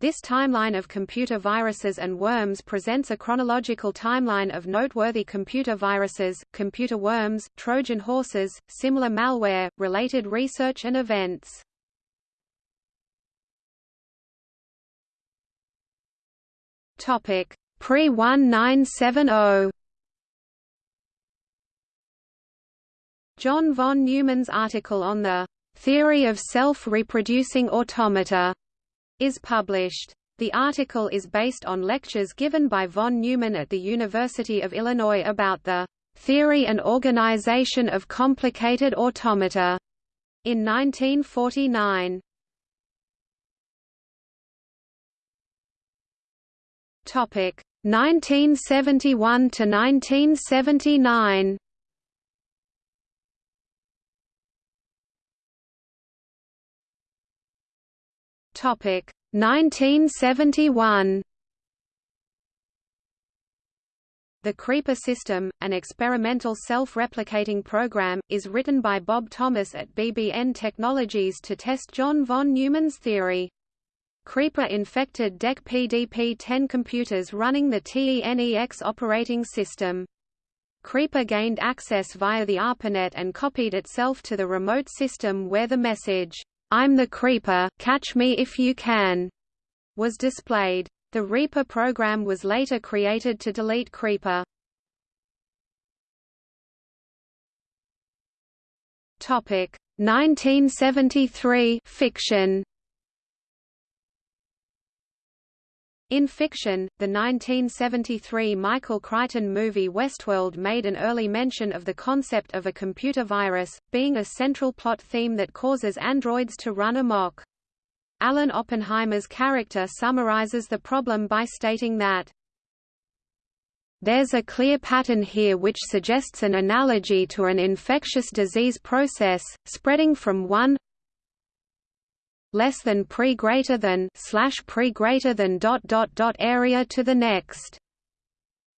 This timeline of computer viruses and worms presents a chronological timeline of noteworthy computer viruses, computer worms, Trojan horses, similar malware, related research and events. Topic: Pre-1970 John von Neumann's article on the theory of self-reproducing automata is published. The article is based on lectures given by von Neumann at the University of Illinois about the theory and organization of complicated automata in 1949. Topic 1971 to 1979. Topic 1971. The Creeper system, an experimental self-replicating program, is written by Bob Thomas at BBN Technologies to test John von Neumann's theory. Creeper infected DEC PDP-10 computers running the TENEX operating system. Creeper gained access via the ARPANET and copied itself to the remote system where the message, I'm the Creeper, catch me if you can, was displayed. The Reaper program was later created to delete Creeper. Topic 1973 fiction In fiction, the 1973 Michael Crichton movie Westworld made an early mention of the concept of a computer virus, being a central plot theme that causes androids to run amok. Alan Oppenheimer's character summarizes the problem by stating that there's a clear pattern here which suggests an analogy to an infectious disease process, spreading from one less than pre greater than slash pre greater than dot dot dot area to the next.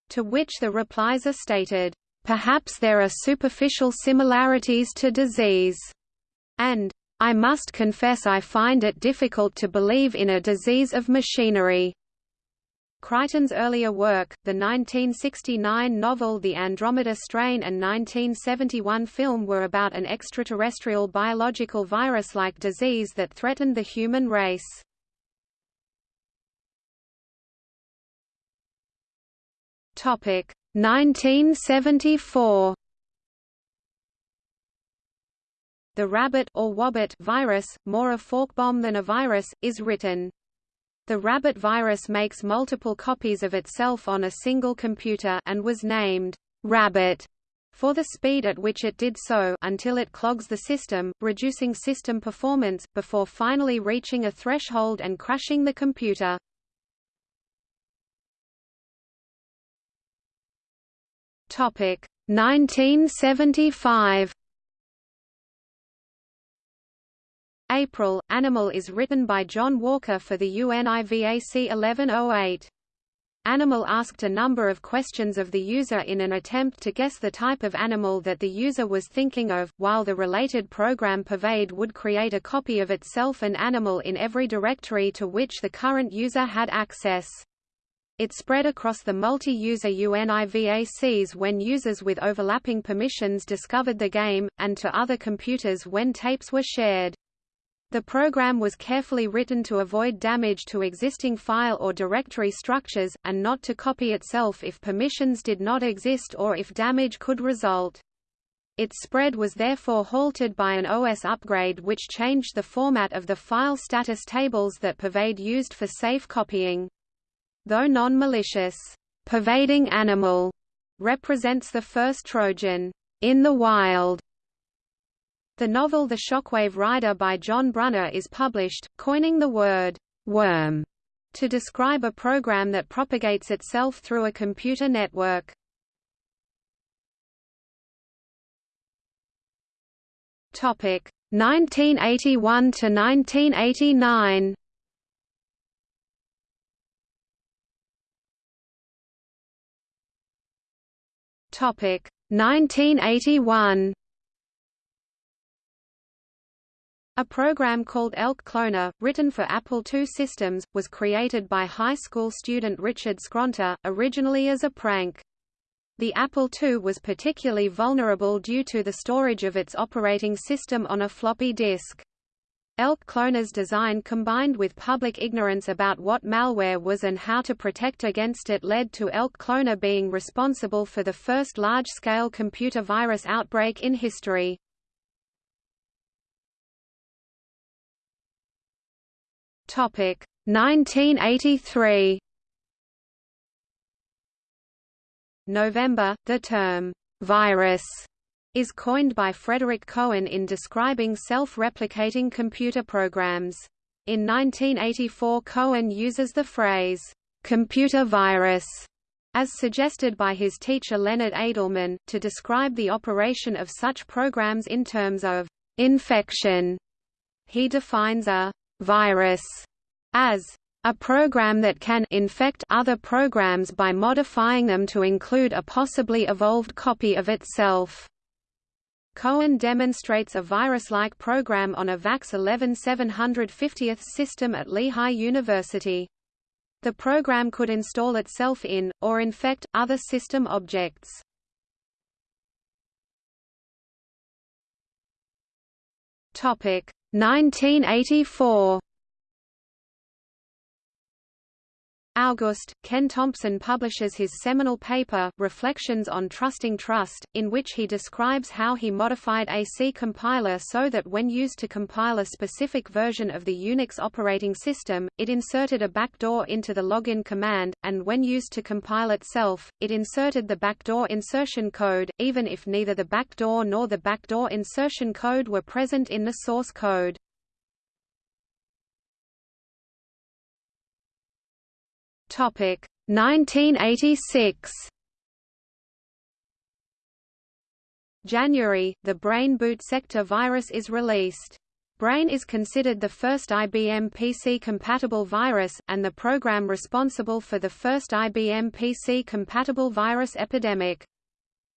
To which the replies are stated, perhaps there are superficial similarities to disease, and I must confess I find it difficult to believe in a disease of machinery. Crichton's earlier work, the 1969 novel The Andromeda Strain and 1971 film were about an extraterrestrial biological virus-like disease that threatened the human race. Topic 1974 The rabbit or Wabbit virus, more a fork bomb than a virus, is written the rabbit virus makes multiple copies of itself on a single computer and was named Rabbit for the speed at which it did so until it clogs the system, reducing system performance, before finally reaching a threshold and crashing the computer. Topic 1975 April, Animal is written by John Walker for the UNIVAC 1108. Animal asked a number of questions of the user in an attempt to guess the type of animal that the user was thinking of, while the related program Pervade would create a copy of itself and Animal in every directory to which the current user had access. It spread across the multi-user UNIVACs when users with overlapping permissions discovered the game, and to other computers when tapes were shared. The program was carefully written to avoid damage to existing file or directory structures, and not to copy itself if permissions did not exist or if damage could result. Its spread was therefore halted by an OS upgrade which changed the format of the file status tables that Pervade used for safe copying. Though non-malicious, pervading animal represents the first Trojan in the wild the novel The Shockwave Rider by John Brunner is published, coining the word worm to describe a program that propagates itself through a computer network. Topic 1981 to 1989. Topic 1981. A program called Elk Cloner, written for Apple II systems, was created by high school student Richard Skrenta, originally as a prank. The Apple II was particularly vulnerable due to the storage of its operating system on a floppy disk. Elk Cloner's design combined with public ignorance about what malware was and how to protect against it led to Elk Cloner being responsible for the first large-scale computer virus outbreak in history. Topic 1983 November, the term virus is coined by Frederick Cohen in describing self-replicating computer programs. In 1984 Cohen uses the phrase, computer virus, as suggested by his teacher Leonard Adleman, to describe the operation of such programs in terms of infection. He defines a virus as a program that can infect other programs by modifying them to include a possibly evolved copy of itself. Cohen demonstrates a virus-like program on a VAX 11 750th system at Lehigh University. The program could install itself in, or infect, other system objects. Topic 1984 August, Ken Thompson publishes his seminal paper, Reflections on Trusting Trust, in which he describes how he modified a C compiler so that when used to compile a specific version of the Unix operating system, it inserted a backdoor into the login command, and when used to compile itself, it inserted the backdoor insertion code, even if neither the backdoor nor the backdoor insertion code were present in the source code. Topic 1986. January, the Brain boot sector virus is released. Brain is considered the first IBM PC-compatible virus, and the program responsible for the first IBM PC-compatible virus epidemic.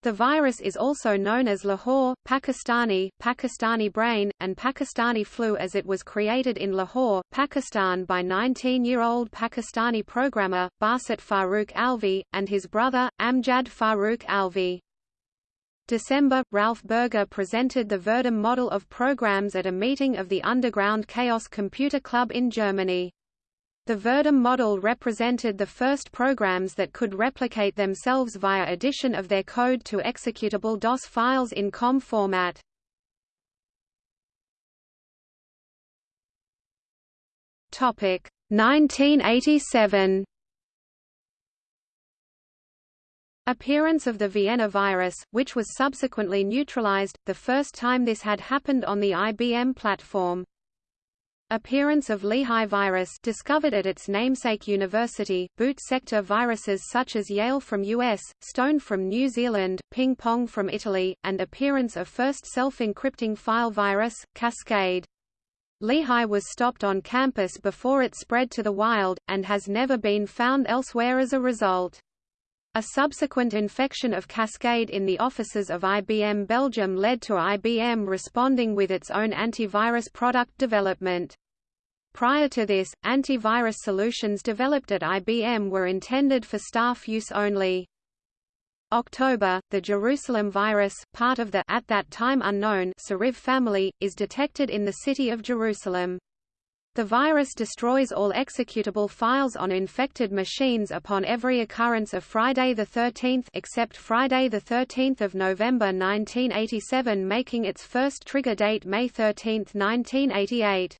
The virus is also known as Lahore, Pakistani, Pakistani brain, and Pakistani flu as it was created in Lahore, Pakistan by 19-year-old Pakistani programmer, Basit Farooq Alvi, and his brother, Amjad Farooq Alvi. December, Ralf Burger presented the Virdem model of programs at a meeting of the Underground Chaos Computer Club in Germany. The Virdem model represented the first programs that could replicate themselves via addition of their code to executable DOS files in COM format. Topic 1987 Appearance of the Vienna virus, which was subsequently neutralized, the first time this had happened on the IBM platform. Appearance of Lehigh virus discovered at its namesake university, boot sector viruses such as Yale from US, Stone from New Zealand, Ping Pong from Italy, and appearance of first self-encrypting file virus, Cascade. Lehigh was stopped on campus before it spread to the wild, and has never been found elsewhere as a result. A subsequent infection of Cascade in the offices of IBM Belgium led to IBM responding with its own antivirus product development. Prior to this, antivirus solutions developed at IBM were intended for staff use only. October, the Jerusalem virus, part of the at that time unknown Suriv family, is detected in the city of Jerusalem. The virus destroys all executable files on infected machines upon every occurrence of Friday the 13th except Friday the 13th of November 1987 making its first trigger date May 13, 1988.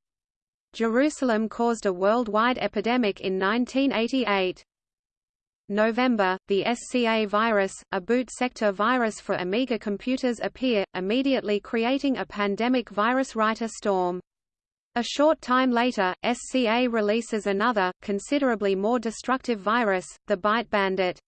Jerusalem caused a worldwide epidemic in 1988. November, the SCA virus, a boot sector virus for Amiga computers appear, immediately creating a pandemic virus writer storm. A short time later, SCA releases another, considerably more destructive virus, the Byte Bandit.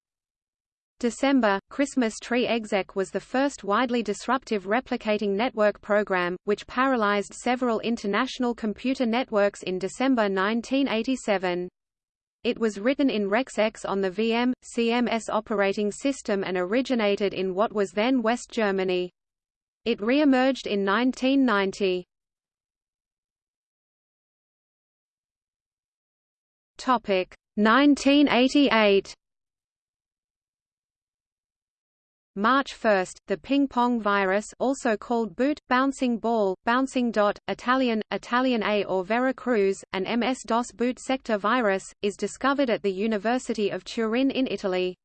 December, Christmas Tree Exec was the first widely disruptive replicating network program, which paralyzed several international computer networks in December 1987. It was written in RexX on the VM, CMS operating system and originated in what was then West Germany. It re-emerged in 1990. Topic 1988 March 1, the ping-pong virus also called boot, bouncing ball, bouncing dot, Italian, Italian A or Vera Cruz, an MS-DOS boot sector virus, is discovered at the University of Turin in Italy.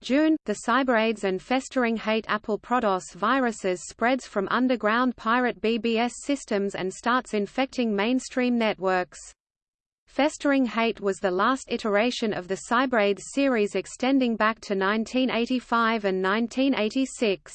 June, the CyberAIDS and festering hate Apple Prodos viruses spreads from underground pirate BBS systems and starts infecting mainstream networks. Festering Hate was the last iteration of the CyberAIDS series extending back to 1985 and 1986.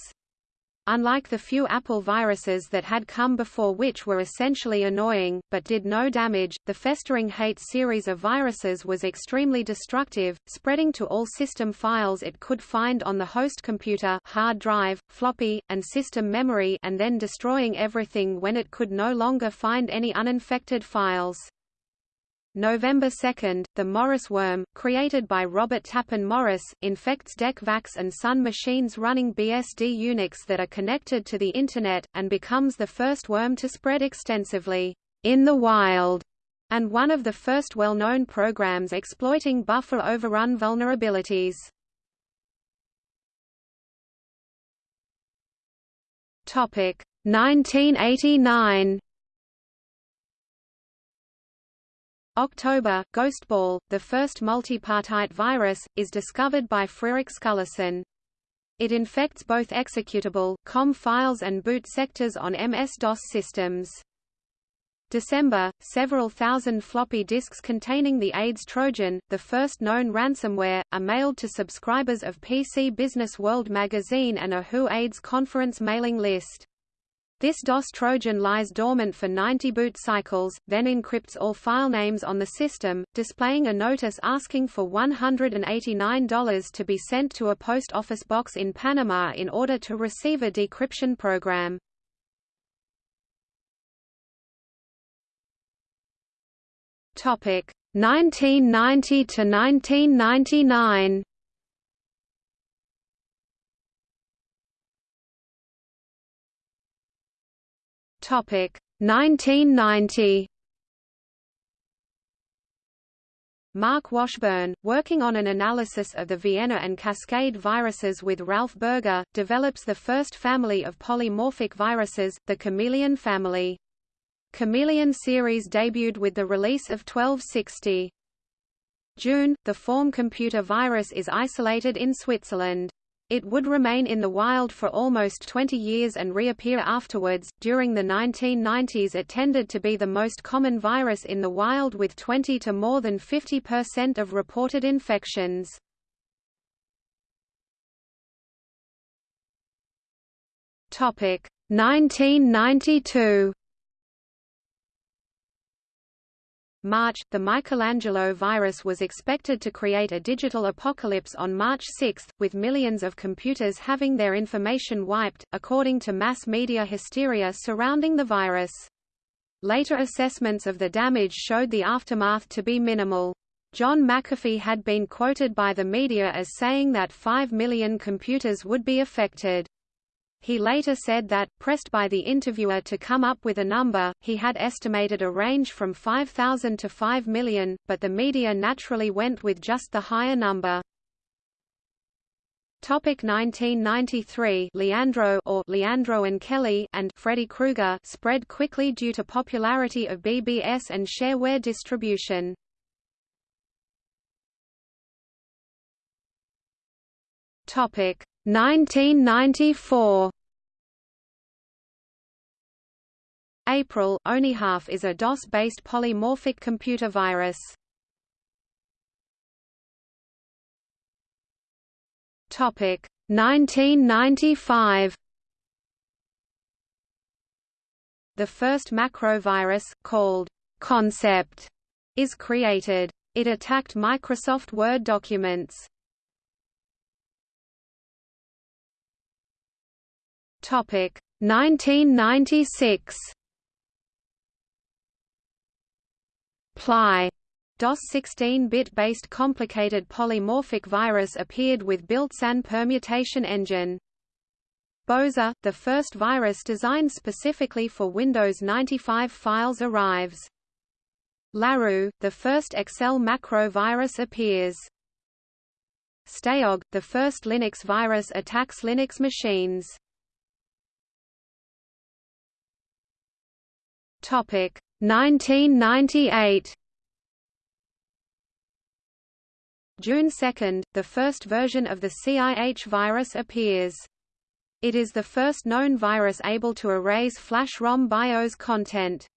Unlike the few Apple viruses that had come before which were essentially annoying, but did no damage, the Festering Hate series of viruses was extremely destructive, spreading to all system files it could find on the host computer hard drive, floppy, and system memory and then destroying everything when it could no longer find any uninfected files. November 2, the Morris worm, created by Robert Tappan Morris, infects DEC VAX and Sun machines running BSD Unix that are connected to the Internet, and becomes the first worm to spread extensively in the wild, and one of the first well-known programs exploiting buffer overrun vulnerabilities. Topic 1989 October, Ghostball, the first multipartite virus, is discovered by Friedrich Skulason. It infects both executable, COM files and boot sectors on MS-DOS systems. December, several thousand floppy disks containing the AIDS Trojan, the first known ransomware, are mailed to subscribers of PC Business World magazine and a WHO AIDS conference mailing list. This DOS Trojan lies dormant for 90 boot cycles, then encrypts all file names on the system, displaying a notice asking for $189 to be sent to a post office box in Panama in order to receive a decryption program. Topic 1990 to 1999. Topic 1990. Mark Washburn, working on an analysis of the Vienna and Cascade viruses with Ralf Burger, develops the first family of polymorphic viruses, the Chameleon family. Chameleon series debuted with the release of 1260. June, the Form computer virus is isolated in Switzerland. It would remain in the wild for almost 20 years and reappear afterwards. During the 1990s, it tended to be the most common virus in the wild with 20 to more than 50% of reported infections. Topic 1992 March, the Michelangelo virus was expected to create a digital apocalypse on March 6, with millions of computers having their information wiped, according to mass media hysteria surrounding the virus. Later assessments of the damage showed the aftermath to be minimal. John McAfee had been quoted by the media as saying that 5 million computers would be affected. He later said that, pressed by the interviewer to come up with a number, he had estimated a range from 5,000 to 5 million, but the media naturally went with just the higher number. Topic 1993 Leandro or Leandro and Kelly and Freddy Krueger spread quickly due to popularity of BBS and shareware distribution. Topic 1994 April OneHalf is a DOS-based polymorphic computer virus. Topic 1995 The first macrovirus, called Concept, is created. It attacked Microsoft Word documents. Topic 1996 Ply DOS 16-bit based complicated polymorphic virus appeared with built-in permutation engine. Boza, the first virus designed specifically for Windows 95 files arrives. Laroux, the first Excel macro virus appears. Staog, the first Linux virus attacks Linux machines. Topic 1998. June 2, the first version of the CIH virus appears. It is the first known virus able to erase flash ROM BIOS content.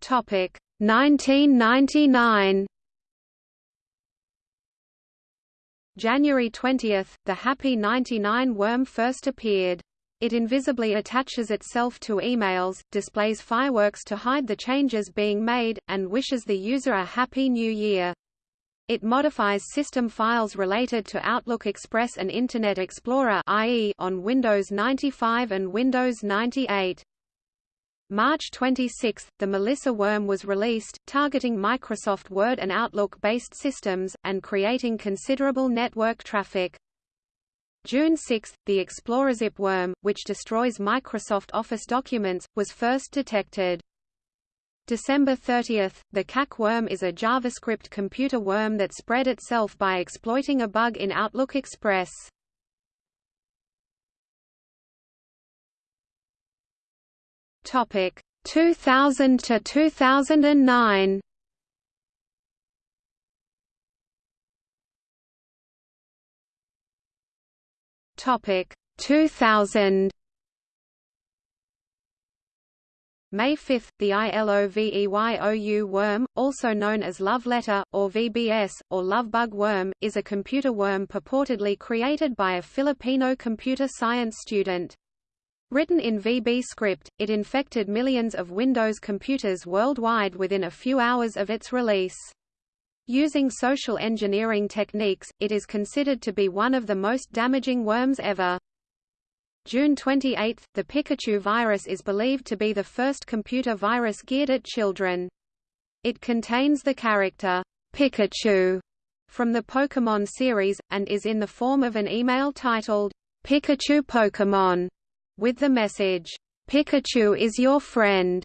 Topic 1999 January 20, the Happy 99 worm first appeared. It invisibly attaches itself to emails, displays fireworks to hide the changes being made, and wishes the user a Happy New Year. It modifies system files related to Outlook Express and Internet Explorer i.e. on Windows 95 and Windows 98. March 26, the Melissa worm was released, targeting Microsoft Word and Outlook-based systems, and creating considerable network traffic. June 6, the ExplorerZip worm, which destroys Microsoft Office documents, was first detected. December 30, the Kak worm is a JavaScript computer worm that spread itself by exploiting a bug in Outlook Express. Topic 2000 to 2009. Topic 2000. May 5, the ILOVEYOU worm, also known as Love Letter, or VBS, or Love Bug worm, is a computer worm purportedly created by a Filipino computer science student. Written in VB script, it infected millions of Windows computers worldwide within a few hours of its release. Using social engineering techniques, it is considered to be one of the most damaging worms ever. June 28, the Pikachu virus is believed to be the first computer virus geared at children. It contains the character, Pikachu, from the Pokémon series, and is in the form of an email titled, Pikachu Pokémon with the message, Pikachu is your friend.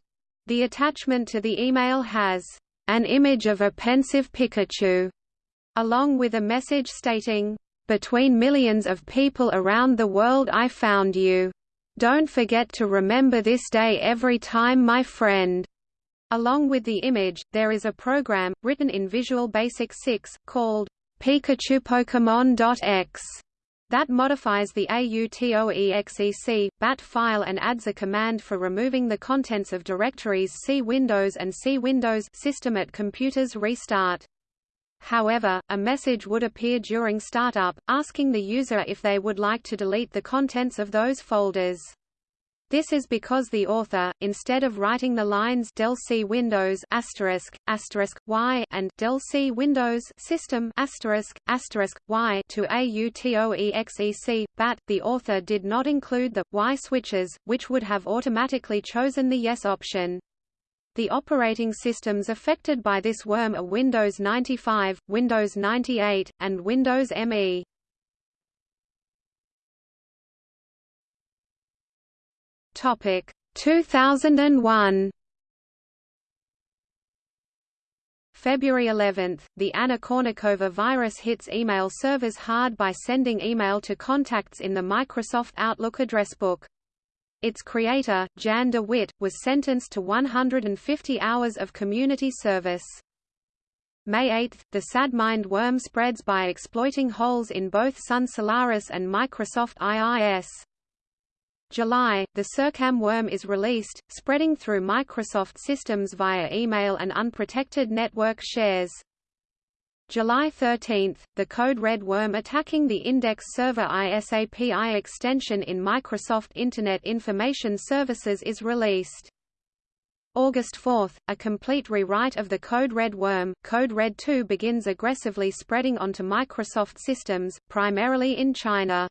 The attachment to the email has an image of a pensive Pikachu, along with a message stating, Between millions of people around the world I found you. Don't forget to remember this day every time my friend. Along with the image, there is a program, written in Visual Basic 6, called Pikachu Pokemon.x that modifies the AUTOEXEC, BAT file and adds a command for removing the contents of directories C Windows and C Windows system at computer's restart. However, a message would appear during startup, asking the user if they would like to delete the contents of those folders. This is because the author, instead of writing the lines del C Windows asterisk, asterisk, y and del C Windows System asterisk, asterisk, y to AUTOEXEC, BAT, the author did not include the y switches, which would have automatically chosen the yes option. The operating systems affected by this worm are Windows 95, Windows 98, and Windows ME. Topic 2001 February 11, the Anna Kournikova virus hits email servers hard by sending email to contacts in the Microsoft Outlook address book. Its creator, Jan de Wit, was sentenced to 150 hours of community service. May 8, the SadMind worm spreads by exploiting holes in both Sun Solaris and Microsoft IIS. July, the Sircam worm is released, spreading through Microsoft systems via email and unprotected network shares. July 13, the Code Red worm attacking the Index Server ISAPI extension in Microsoft Internet Information Services is released. August 4, a complete rewrite of the Code Red worm, Code Red 2 begins aggressively spreading onto Microsoft systems, primarily in China.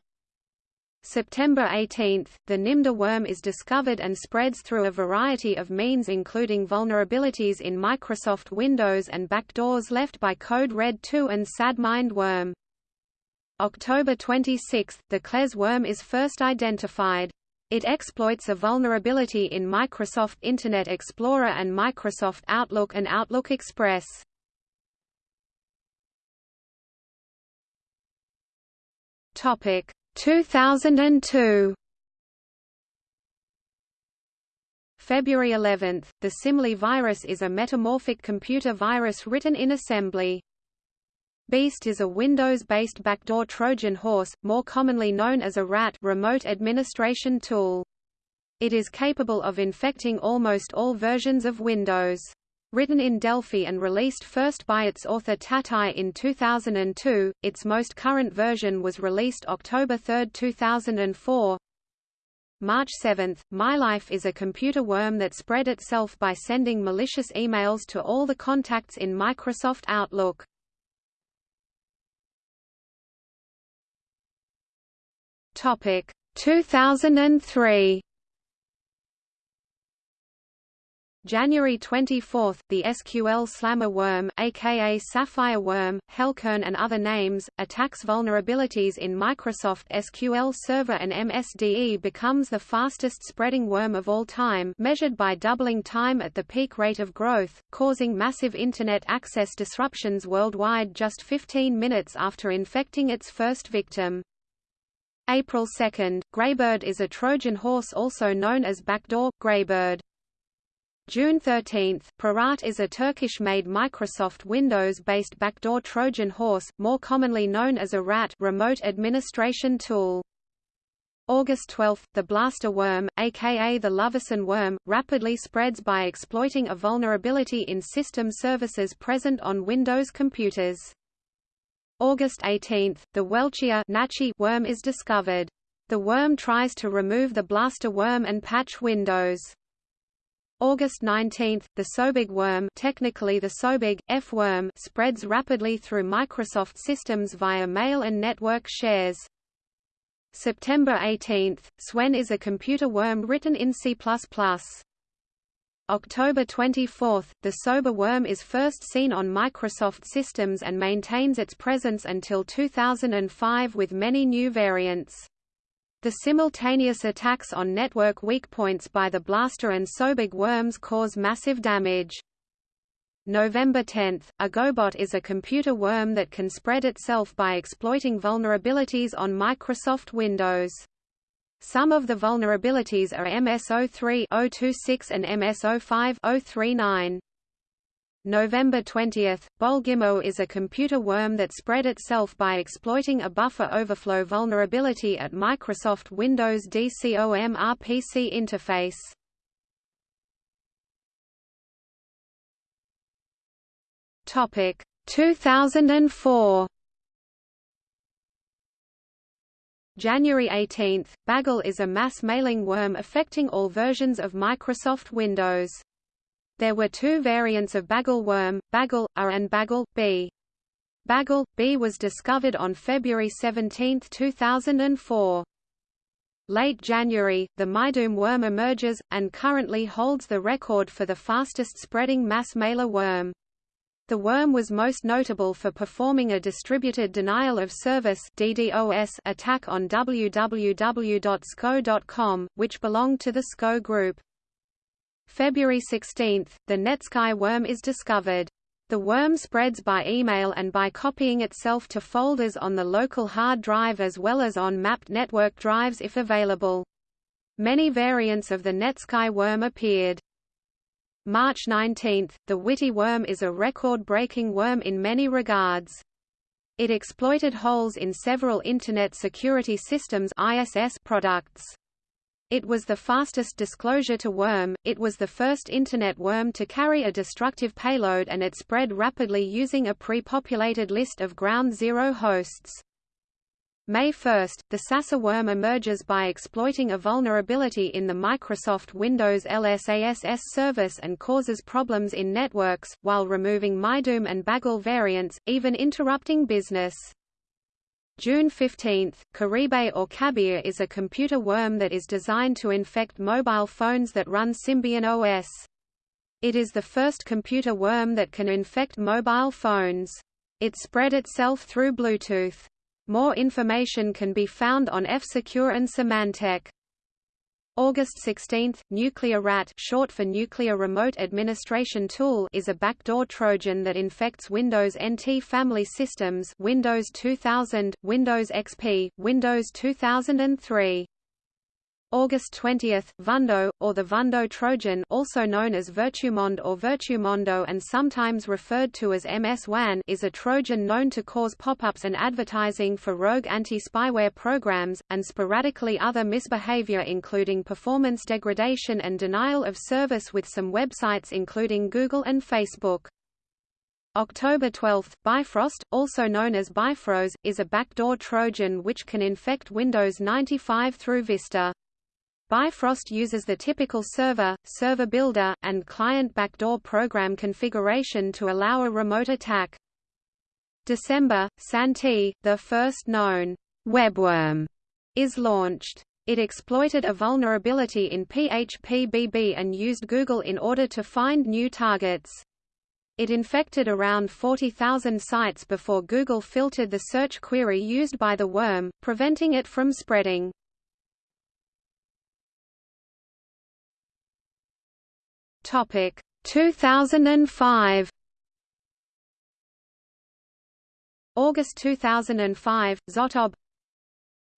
September 18, the Nimda worm is discovered and spreads through a variety of means including vulnerabilities in Microsoft Windows and backdoors left by Code Red 2 and SadMind worm. October 26, the Klez worm is first identified. It exploits a vulnerability in Microsoft Internet Explorer and Microsoft Outlook and Outlook Express. Topic 2002 February 11, the Simile virus is a metamorphic computer virus written in assembly. Beast is a Windows-based backdoor Trojan horse, more commonly known as a RAT remote administration tool. It is capable of infecting almost all versions of Windows. Written in Delphi and released first by its author Tataye in 2002, its most current version was released October 3, 2004. March 7, My Life is a computer worm that spread itself by sending malicious emails to all the contacts in Microsoft Outlook. Topic 2003 January 24, the SQL Slammer worm, aka Sapphire worm, Helkern and other names, attacks vulnerabilities in Microsoft SQL Server and MSDE becomes the fastest spreading worm of all time measured by doubling time at the peak rate of growth, causing massive Internet access disruptions worldwide just 15 minutes after infecting its first victim. April 2, Graybird is a Trojan horse also known as backdoor, Graybird. June 13, ProRat is a Turkish-made Microsoft Windows-based backdoor Trojan horse, more commonly known as a RAT remote administration tool. August 12, the blaster worm, aka the Lovesan worm, rapidly spreads by exploiting a vulnerability in system services present on Windows computers. August 18, the Welchia worm is discovered. The worm tries to remove the blaster worm and patch Windows. August 19, the Sobig worm technically the Sobig, F worm spreads rapidly through Microsoft systems via mail and network shares. September 18, Swen is a computer worm written in C++. October 24, the Sober worm is first seen on Microsoft systems and maintains its presence until 2005 with many new variants. The simultaneous attacks on network weak points by the Blaster and Sobig worms cause massive damage. November 10, Agobot is a computer worm that can spread itself by exploiting vulnerabilities on Microsoft Windows. Some of the vulnerabilities are MS-03-026 and MS-05-039. November 20, Bolgimo is a computer worm that spread itself by exploiting a buffer overflow vulnerability at Microsoft Windows DCOM RPC interface. Topic 2004 January 18, Bagle is a mass mailing worm affecting all versions of Microsoft Windows. There were two variants of Bagle worm, Bagle A and Bagle B. Bagle B was discovered on February 17, 2004. Late January, the Mydoom worm emerges, and currently holds the record for the fastest spreading mass mailer worm. The worm was most notable for performing a distributed denial of service DDoS attack on www.sco.com, which belonged to the SCO group. February 16, the Netsky worm is discovered. The worm spreads by email and by copying itself to folders on the local hard drive as well as on mapped network drives if available. Many variants of the Netsky worm appeared. March 19, the Witty worm is a record-breaking worm in many regards. It exploited holes in several Internet Security Systems ISS products. It was the fastest disclosure to worm, it was the first Internet worm to carry a destructive payload and it spread rapidly using a pre-populated list of ground zero hosts. May 1, the Sasser worm emerges by exploiting a vulnerability in the Microsoft Windows LSASS service and causes problems in networks, while removing Mydoom and Bagle variants, even interrupting business. June 15, Caribe or Cabir is a computer worm that is designed to infect mobile phones that run Symbian OS. It is the first computer worm that can infect mobile phones. It spread itself through Bluetooth. More information can be found on F-Secure and Symantec. August 16, Nuclear Rat short for Nuclear Remote Administration Tool is a backdoor Trojan that infects Windows NT family systems Windows 2000, Windows XP, Windows 2003. August 20, Vundo, or the Vundo Trojan also known as Virtumonde or Virtumondo and sometimes referred to as MS-WAN is a Trojan known to cause pop-ups and advertising for rogue anti-spyware programs, and sporadically other misbehavior including performance degradation and denial of service with some websites including Google and Facebook. October 12, Bifrost, also known as Bifrose, is a backdoor Trojan which can infect Windows 95 through Vista. Bifrost uses the typical server, server builder, and client backdoor program configuration to allow a remote attack. December, Santy, the first known webworm, is launched. It exploited a vulnerability in PHP-BB and used Google in order to find new targets. It infected around 40,000 sites before Google filtered the search query used by the worm, preventing it from spreading. Topic 2005 August 2005 Zotob.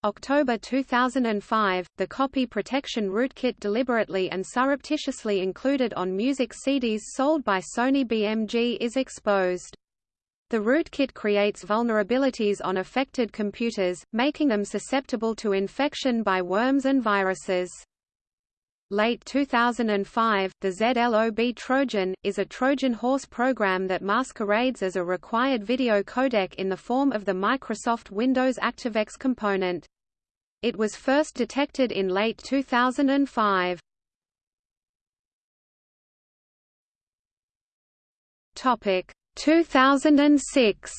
October 2005 The copy protection rootkit deliberately and surreptitiously included on music CDs sold by Sony BMG is exposed. The rootkit creates vulnerabilities on affected computers, making them susceptible to infection by worms and viruses. Late 2005, the ZLOB Trojan, is a Trojan horse program that masquerades as a required video codec in the form of the Microsoft Windows ActiveX component. It was first detected in late 2005. Topic 2006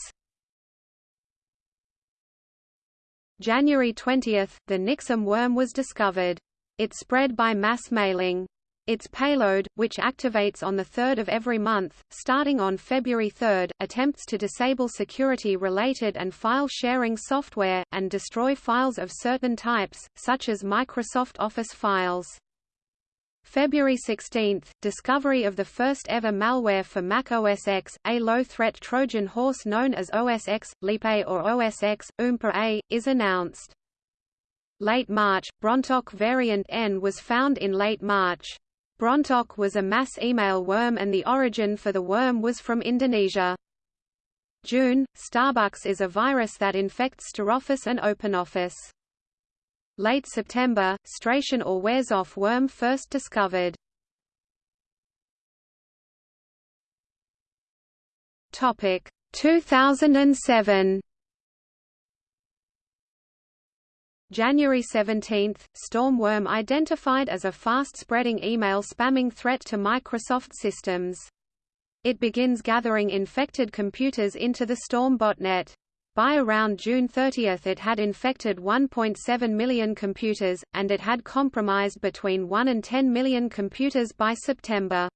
January 20, the Nyxem worm was discovered. It spread by mass mailing. Its payload, which activates on the 3rd of every month, starting on February 3, attempts to disable security-related and file-sharing software, and destroy files of certain types, such as Microsoft Office files. February 16 – Discovery of the first ever malware for Mac OS X, a low-threat Trojan horse known as OS X, A or OS X, Oompa A, is announced. Late March, Brontok variant N was found in late March. Brontok was a mass email worm and the origin for the worm was from Indonesia. June, Starbucks is a virus that infects StarOffice and OpenOffice. Late September, Stration or Warezov worm first discovered. Topic 2007 January 17, Stormworm identified as a fast-spreading email spamming threat to Microsoft systems. It begins gathering infected computers into the Storm botnet. By around June 30 it had infected 1.7 million computers, and it had compromised between 1 and 10 million computers by September.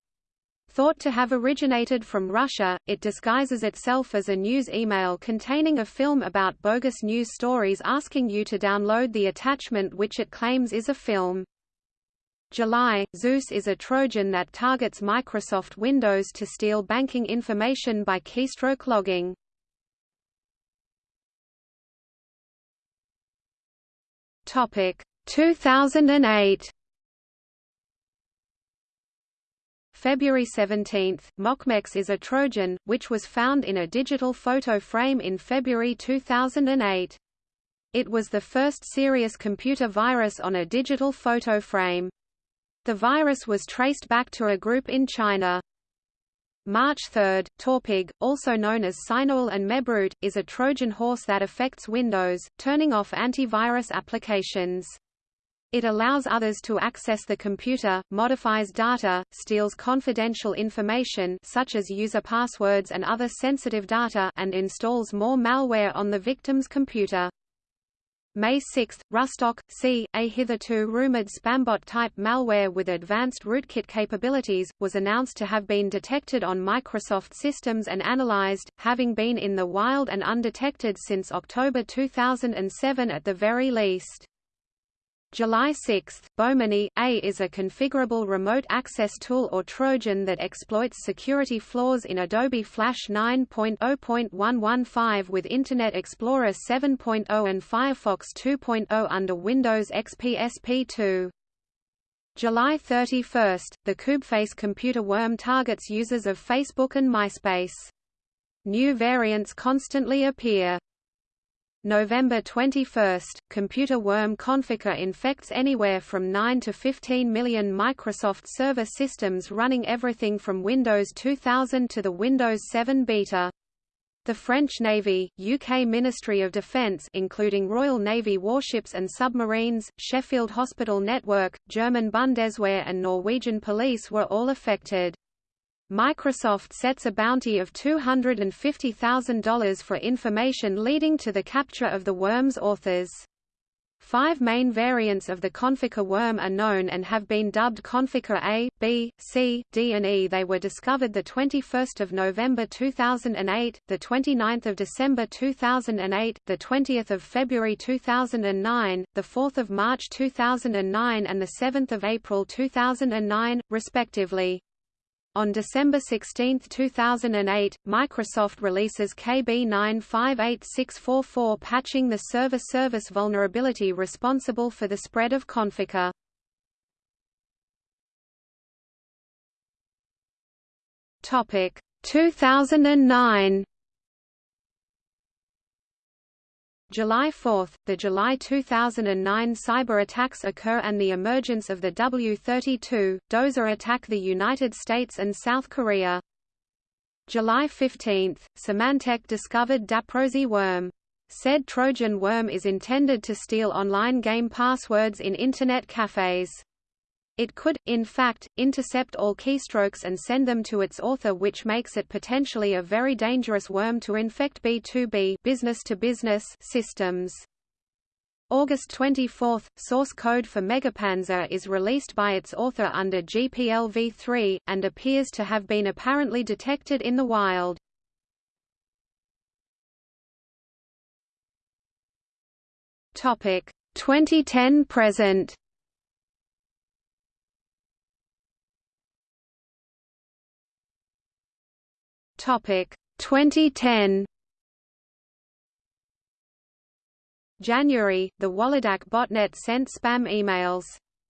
Thought to have originated from Russia, it disguises itself as a news email containing a film about bogus news stories asking you to download the attachment which it claims is a film. July, Zeus is a Trojan that targets Microsoft Windows to steal banking information by keystroke logging. Topic 2008 February 17, Mocmex is a Trojan, which was found in a digital photo frame in February 2008. It was the first serious computer virus on a digital photo frame. The virus was traced back to a group in China. March 3, Torpig, also known as Sinowal and Mebroot, is a Trojan horse that affects Windows, turning off antivirus applications. It allows others to access the computer, modifies data, steals confidential information such as user passwords and other sensitive data and installs more malware on the victim's computer. May 6, Rustock, C, a hitherto rumored spambot-type malware with advanced rootkit capabilities, was announced to have been detected on Microsoft systems and analyzed, having been in the wild and undetected since October 2007 at the very least. July 6, Bohmini A is a configurable remote access tool or Trojan that exploits security flaws in Adobe Flash 9.0.115 with Internet Explorer 7.0 and Firefox 2.0 under Windows XP SP2. July 31, the Koobface computer worm targets users of Facebook and MySpace. New variants constantly appear. November 21, computer worm Conficker infects anywhere from 9 to 15 million Microsoft Server systems running everything from Windows 2000 to the Windows 7 beta. The French Navy, UK Ministry of Defence including Royal Navy warships and submarines, Sheffield Hospital Network, German Bundeswehr and Norwegian police were all affected. Microsoft sets a bounty of $250,000 for information leading to the capture of the worm's authors. Five main variants of the Conficker worm are known and have been dubbed Conficker A, B, C, D and E. They were discovered the 21st of November 2008, the 29th of December 2008, the 20th of February 2009, the 4th of March 2009 and the 7th of April 2009, respectively. On December 16, 2008, Microsoft releases KB958644 patching the server service vulnerability responsible for the spread of Conficker. Topic 2009 July 4, the July 2009 cyber attacks occur and the emergence of the W-32, Dozer attack the United States and South Korea. July 15, Symantec discovered Daprosy worm. Said Trojan worm is intended to steal online game passwords in Internet cafes. It could, in fact, intercept all keystrokes and send them to its author which makes it potentially a very dangerous worm to infect B2B business to -business systems. August 24, source code for Megapanzer is released by its author under GPL v3, and appears to have been apparently detected in the wild. Topic 2010 present. Topic 2010 January, the Waledac botnet sent spam emails.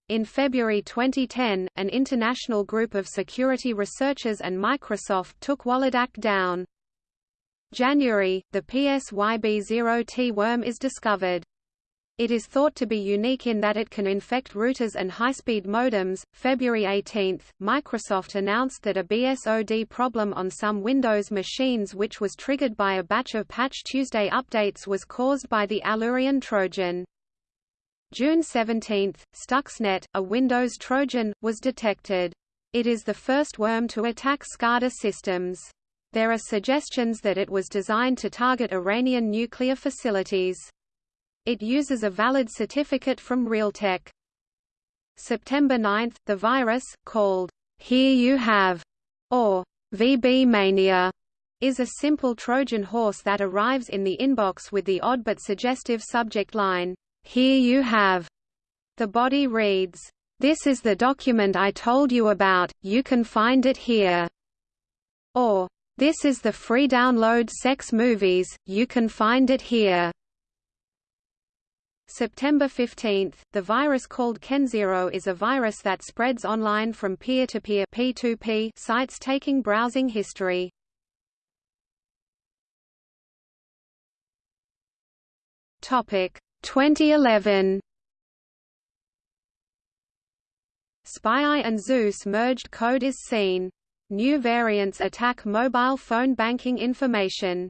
In February 2010, an international group of security researchers and Microsoft took Waledac down. January, the PSYB0T worm is discovered. It is thought to be unique in that it can infect routers and high-speed modems. February 18, Microsoft announced that a BSOD problem on some Windows machines which was triggered by a batch of Patch Tuesday updates was caused by the Alureon Trojan. June 17, Stuxnet, a Windows Trojan, was detected. It is the first worm to attack SCADA systems. There are suggestions that it was designed to target Iranian nuclear facilities. It uses a valid certificate from Realtek. September 9, the virus, called Here You Have, or VB Mania, is a simple Trojan horse that arrives in the inbox with the odd but suggestive subject line, Here you have. The body reads, This is the document I told you about, you can find it here. Or, This is the free download sex movies, you can find it here. September 15, the virus called KenZero is a virus that spreads online from peer-to-peer -peer sites taking browsing history. Topic 2011 SpyEye and Zeus merged code is seen. New variants attack mobile phone banking information.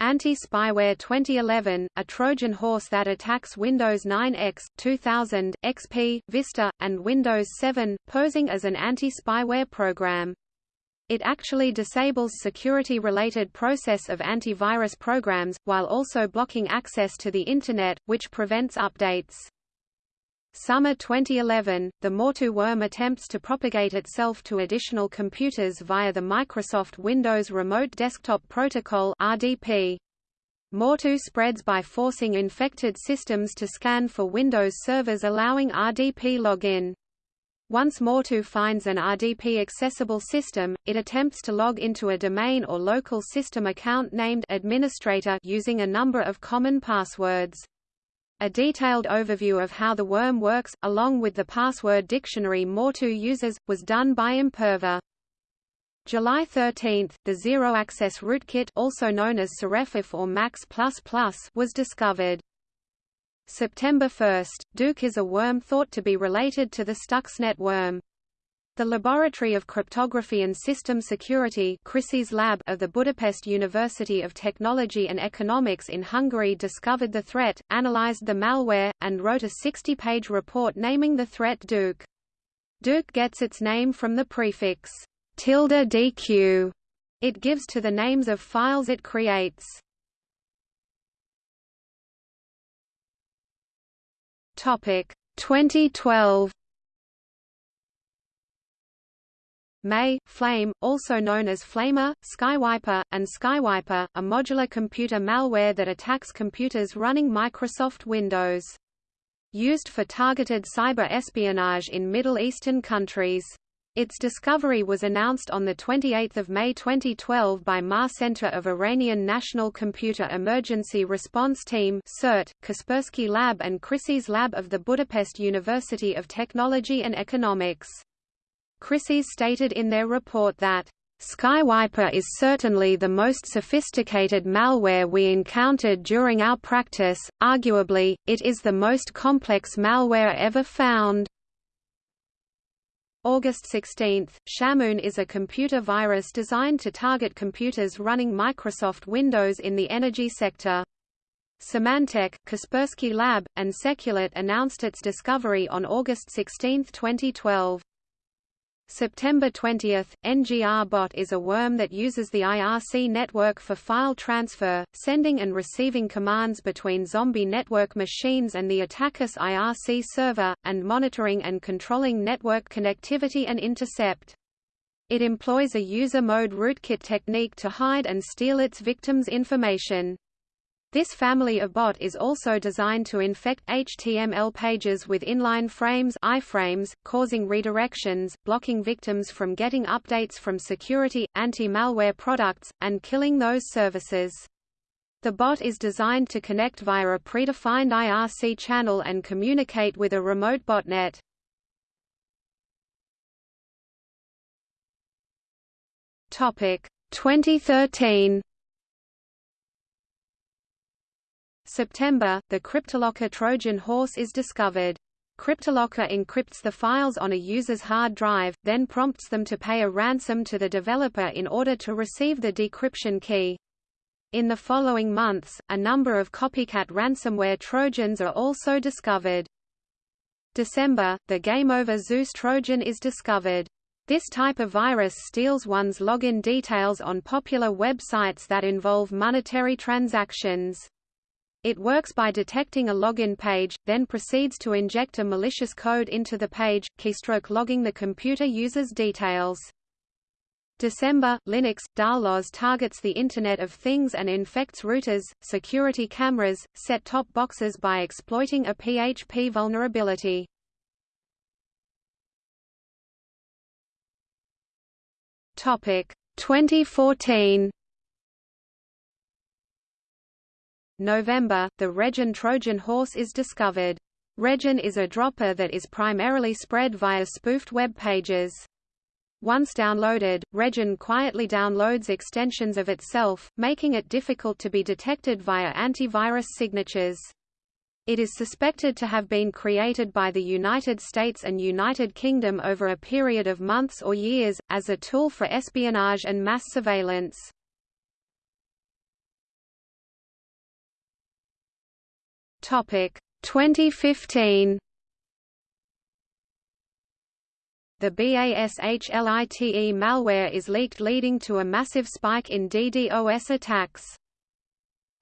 Anti-Spyware 2011, a Trojan horse that attacks Windows 9 X, 2000, XP, Vista, and Windows 7, posing as an anti-spyware program. It actually disables security-related process of antivirus programs, while also blocking access to the Internet, which prevents updates. Summer 2011, the Morto worm attempts to propagate itself to additional computers via the Microsoft Windows Remote Desktop Protocol RDP. Morto spreads by forcing infected systems to scan for Windows servers allowing RDP login. Once Morto finds an RDP-accessible system, it attempts to log into a domain or local system account named administrator using a number of common passwords. A detailed overview of how the worm works, along with the password dictionary Morto uses, was done by Imperva. July 13, the zero-access rootkit also known as Sirefef or Max++ was discovered. September 1, Duqu is a worm thought to be related to the Stuxnet worm. The Laboratory of Cryptography and System Security Lab of the Budapest University of Technology and Economics in Hungary discovered the threat, analyzed the malware, and wrote a 60-page report naming the threat Duqu. Duqu gets its name from the prefix tilde dq it gives to the names of files it creates. Topic 2012 May, Flame, also known as Flamer, Skywiper, and Skywiper, a modular computer malware that attacks computers running Microsoft Windows. Used for targeted cyber espionage in Middle Eastern countries. Its discovery was announced on 28 May 2012 by MAR Center of Iranian National Computer Emergency Response Team CERT, Kaspersky Lab and CrySyS Lab of the Budapest University of Technology and Economics. CrySyS stated in their report that Skywiper is certainly the most sophisticated malware we encountered during our practice, arguably, it is the most complex malware ever found. August 16, Shamoon is a computer virus designed to target computers running Microsoft Windows in the energy sector. Symantec, Kaspersky Lab, and Seculert announced its discovery on August 16, 2012. September 20, NGR bot is a worm that uses the IRC network for file transfer, sending and receiving commands between zombie network machines and the attacker's IRC server, and monitoring and controlling network connectivity and intercept. It employs a user mode rootkit technique to hide and steal its victims' information. This family of bot is also designed to infect HTML pages with inline frames iframes, causing redirections, blocking victims from getting updates from security, anti-malware products, and killing those services. The bot is designed to connect via a predefined IRC channel and communicate with a remote botnet. Topic 2013 September, the Cryptolocker Trojan horse is discovered. Cryptolocker encrypts the files on a user's hard drive, then prompts them to pay a ransom to the developer in order to receive the decryption key. In the following months, a number of copycat ransomware Trojans are also discovered. December, the Game Over Zeus Trojan is discovered. This type of virus steals one's login details on popular websites that involve monetary transactions. It works by detecting a login page, then proceeds to inject a malicious code into the page, keystroke logging the computer user's details. December, Linux, Darlloz targets the Internet of Things and infects routers, security cameras, set-top boxes by exploiting a PHP vulnerability. Topic 2014 November, the Regin Trojan horse is discovered. Regin is a dropper that is primarily spread via spoofed web pages. Once downloaded, Regin quietly downloads extensions of itself, making it difficult to be detected via antivirus signatures. It is suspected to have been created by the United States and United Kingdom over a period of months or years, as a tool for espionage and mass surveillance. Topic 2015 The BASHLITE malware is leaked leading to a massive spike in DDoS attacks.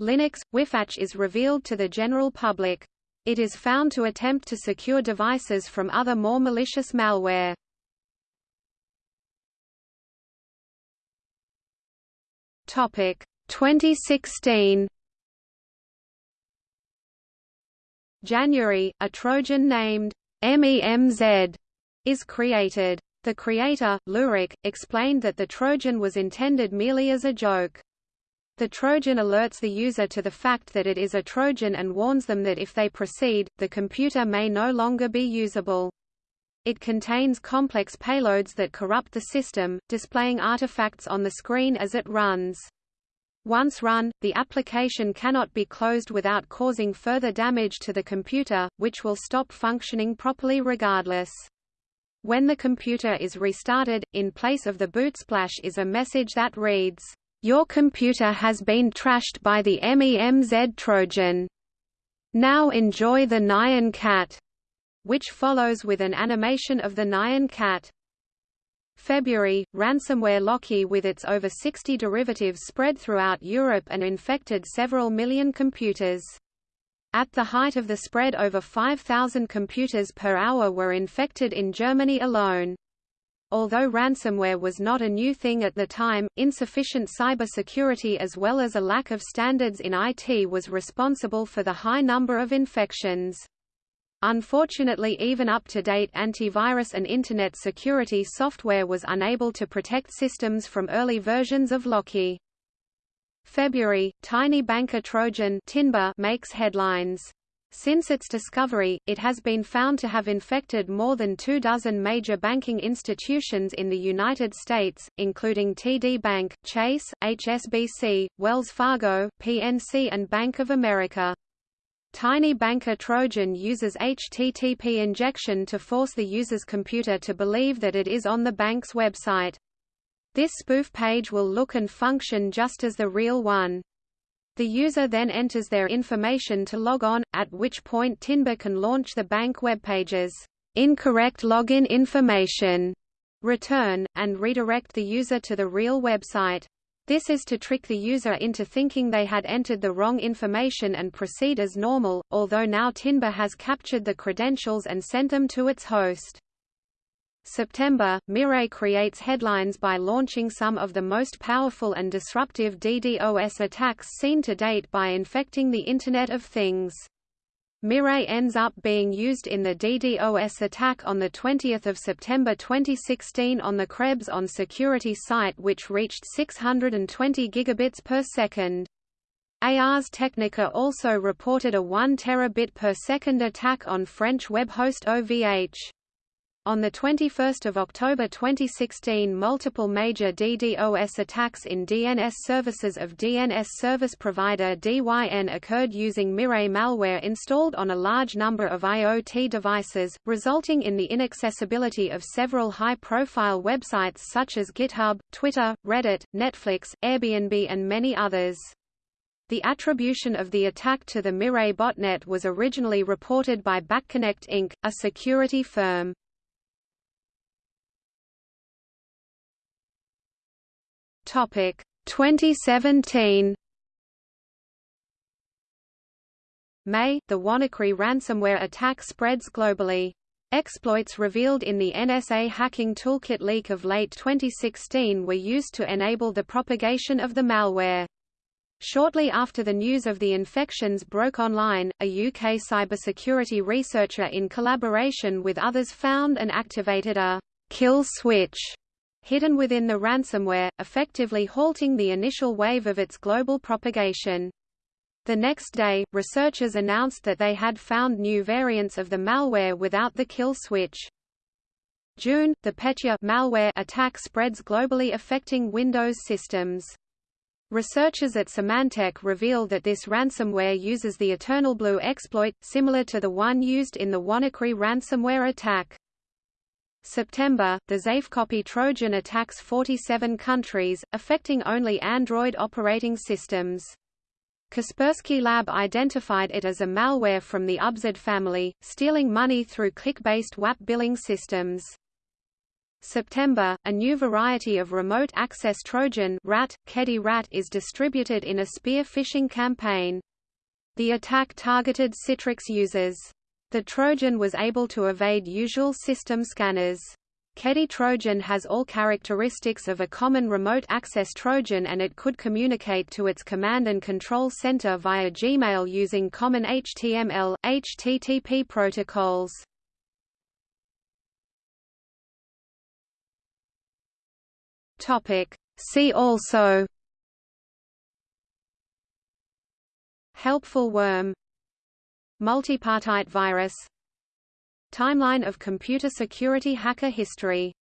Linux Wifatch is revealed to the general public. It is found to attempt to secure devices from other more malicious malware. Topic 2016 January, a Trojan named MEMZ is created. The creator, Leurak, explained that the Trojan was intended merely as a joke. The Trojan alerts the user to the fact that it is a Trojan and warns them that if they proceed, the computer may no longer be usable. It contains complex payloads that corrupt the system, displaying artifacts on the screen as it runs. Once run, the application cannot be closed without causing further damage to the computer, which will stop functioning properly regardless. When the computer is restarted, in place of the boot splash is a message that reads, "Your computer has been trashed by the MEMZ Trojan. Now enjoy the Nyan cat." which follows with an animation of the Nyan cat. February, ransomware Locky with its over 60 derivatives spread throughout Europe and infected several million computers. At the height of the spread over 5,000 computers per hour were infected in Germany alone. Although ransomware was not a new thing at the time, insufficient cybersecurity as well as a lack of standards in IT was responsible for the high number of infections. Unfortunately even up-to-date antivirus and Internet security software was unable to protect systems from early versions of Locky. February, Tiny Banker Trojan Tinba makes headlines. Since its discovery, it has been found to have infected more than two dozen major banking institutions in the United States, including TD Bank, Chase, HSBC, Wells Fargo, PNC and Bank of America. Tiny Banker Trojan uses HTTP injection to force the user's computer to believe that it is on the bank's website. This spoof page will look and function just as the real one. The user then enters their information to log on, at which point Tinba can launch the bank web pages. Incorrect login information return, and redirect the user to the real website. This is to trick the user into thinking they had entered the wrong information and proceed as normal, although now Tinba has captured the credentials and sent them to its host. September, Mirai creates headlines by launching some of the most powerful and disruptive DDoS attacks seen to date by infecting the Internet of Things. Mirai ends up being used in the DDoS attack on 20 September 2016 on the Krebs on security site which reached 620 gigabits per second. Ars Technica also reported a 1 terabit per second attack on French web host OVH. On 21 October 2016 multiple major DDoS attacks in DNS services of DNS service provider DYN occurred using Mirai malware installed on a large number of IoT devices, resulting in the inaccessibility of several high-profile websites such as GitHub, Twitter, Reddit, Netflix, Airbnb and many others. The attribution of the attack to the Mirai botnet was originally reported by BackConnect Inc., a security firm. Topic 2017 May, the WannaCry ransomware attack spreads globally. Exploits revealed in the NSA Hacking Toolkit leak of late 2016 were used to enable the propagation of the malware. Shortly after the news of the infections broke online, a UK cybersecurity researcher in collaboration with others found and activated a kill switch hidden within the ransomware, effectively halting the initial wave of its global propagation. The next day, researchers announced that they had found new variants of the malware without the kill switch. June, the Petya malware attack spreads globally affecting Windows systems. Researchers at Symantec reveal that this ransomware uses the Eternal Blue exploit, similar to the one used in the WannaCry ransomware attack. September, the Xafecopy Trojan attacks 47 countries, affecting only Android operating systems. Kaspersky Lab identified it as a malware from the Ubsod family, stealing money through click-based WAP billing systems. September, a new variety of remote access Trojan rat, Kedi rat is distributed in a spear phishing campaign. The attack targeted Citrix users. The Trojan was able to evade usual system scanners. Kedi Trojan has all characteristics of a common remote access Trojan and it could communicate to its command and control center via Gmail using common HTML, HTTP protocols. See also Helpful worm Multipartite virus. Timeline of computer security hacker history